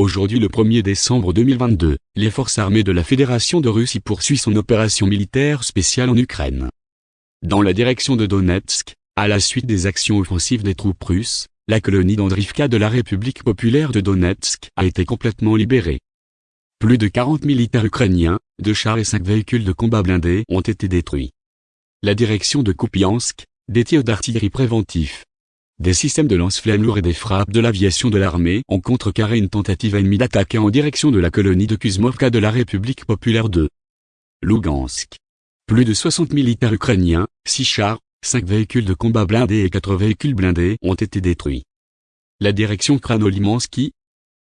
Aujourd'hui le 1er décembre 2022, les forces armées de la Fédération de Russie poursuivent son opération militaire spéciale en Ukraine. Dans la direction de Donetsk, à la suite des actions offensives des troupes russes, la colonie d'Andrivka de la République populaire de Donetsk a été complètement libérée. Plus de 40 militaires ukrainiens, deux chars et cinq véhicules de combat blindés ont été détruits. La direction de Kupiansk, des tirs d'artillerie préventifs, des systèmes de lance-flammes lourds et des frappes de l'aviation de l'armée ont contrecarré une tentative ennemie d'attaquer en direction de la colonie de Kuzmovka de la République populaire de Lugansk. Plus de 60 militaires ukrainiens, 6 chars, 5 véhicules de combat blindés et 4 véhicules blindés ont été détruits. La direction Kranolimansky,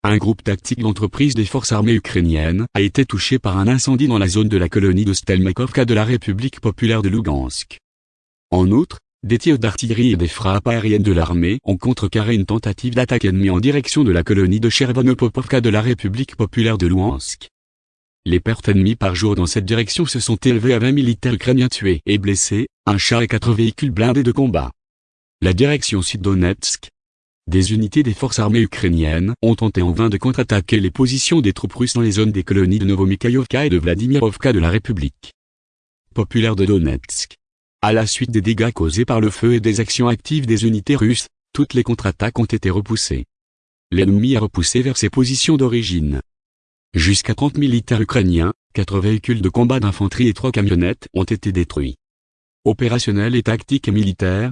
un groupe tactique de l'entreprise des forces armées ukrainiennes a été touché par un incendie dans la zone de la colonie de Stelmakovka de la République populaire de Lugansk. En outre, des tirs d'artillerie et des frappes aériennes de l'armée ont contrecarré une tentative d'attaque ennemie en direction de la colonie de Chervonopopovka de la République populaire de Luhansk. Les pertes ennemies par jour dans cette direction se sont élevées à 20 militaires ukrainiens tués et blessés, un char et quatre véhicules blindés de combat. La direction sud-Donetsk, des unités des forces armées ukrainiennes ont tenté en vain de contre-attaquer les positions des troupes russes dans les zones des colonies de Novomikhaïovka et de Vladimirovka de la République populaire de Donetsk. À la suite des dégâts causés par le feu et des actions actives des unités russes, toutes les contre-attaques ont été repoussées. L'ennemi a repoussé vers ses positions d'origine. Jusqu'à 30 militaires ukrainiens, 4 véhicules de combat d'infanterie et 3 camionnettes ont été détruits. Opérationnels et tactiques et militaires,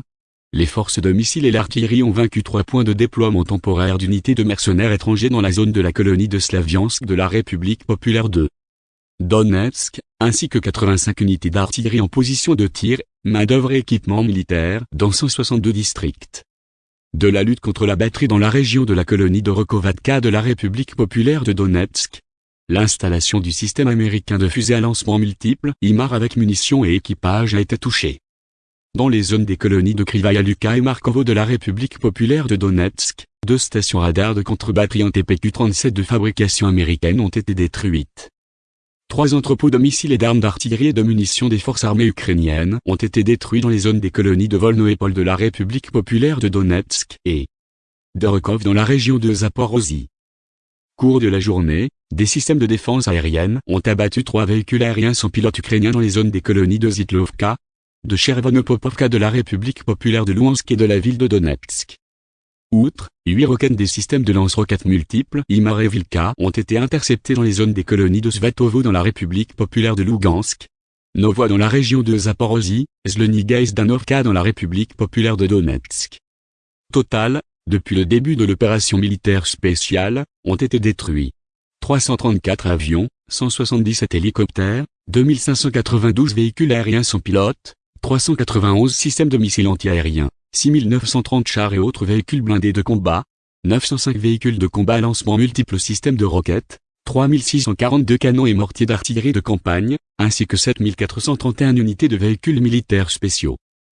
les forces de missiles et l'artillerie ont vaincu trois points de déploiement temporaire d'unités de mercenaires étrangers dans la zone de la colonie de Slaviansk de la République populaire de Donetsk, ainsi que 85 unités d'artillerie en position de tir, main-d'œuvre et équipement militaire dans 162 districts. De la lutte contre la batterie dans la région de la colonie de Rokovatka de la République populaire de Donetsk, l'installation du système américain de fusées à lancement multiples, IMAR avec munitions et équipage a été touchée dans les zones des colonies de Krivaya Luka et Markovo de la République populaire de Donetsk, deux stations radars de contre-batterie en TPQ-37 de fabrication américaine ont été détruites. Trois entrepôts de missiles et d'armes d'artillerie et de munitions des forces armées ukrainiennes ont été détruits dans les zones des colonies de Volno-et-Pol de la République populaire de Donetsk et de Rokov dans la région de Zaporozhye. Cours de la journée, des systèmes de défense aérienne ont abattu trois véhicules aériens sans pilote ukrainiens dans les zones des colonies de Zitlovka, de Chervonopopovka de la République populaire de Louhansk et de la ville de Donetsk. Outre, huit roquettes des systèmes de lance-roquettes multiples Imar ont été interceptés dans les zones des colonies de Svatovo dans la République populaire de Lugansk, Novoa dans la région de Zaporozhye, Zleniga et Zdanovka dans la République populaire de Donetsk. Total, depuis le début de l'opération militaire spéciale, ont été détruits. 334 avions, 177 hélicoptères, 2592 véhicules aériens sans pilote, 391 systèmes de missiles antiaériens, 6930 chars et autres véhicules blindés de combat, 905 véhicules de combat à lancement multiples systèmes de roquettes, 3642 canons et mortiers d'artillerie de campagne, ainsi que 7431 unités de véhicules militaires spéciaux.